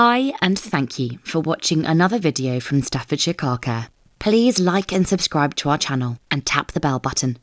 Hi and thank you for watching another video from Staffordshire Car Care. Please like and subscribe to our channel and tap the bell button.